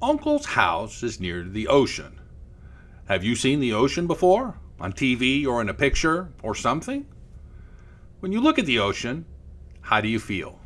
Uncle's house is near the ocean. Have you seen the ocean before? On TV or in a picture or something? When you look at the ocean, how do you feel?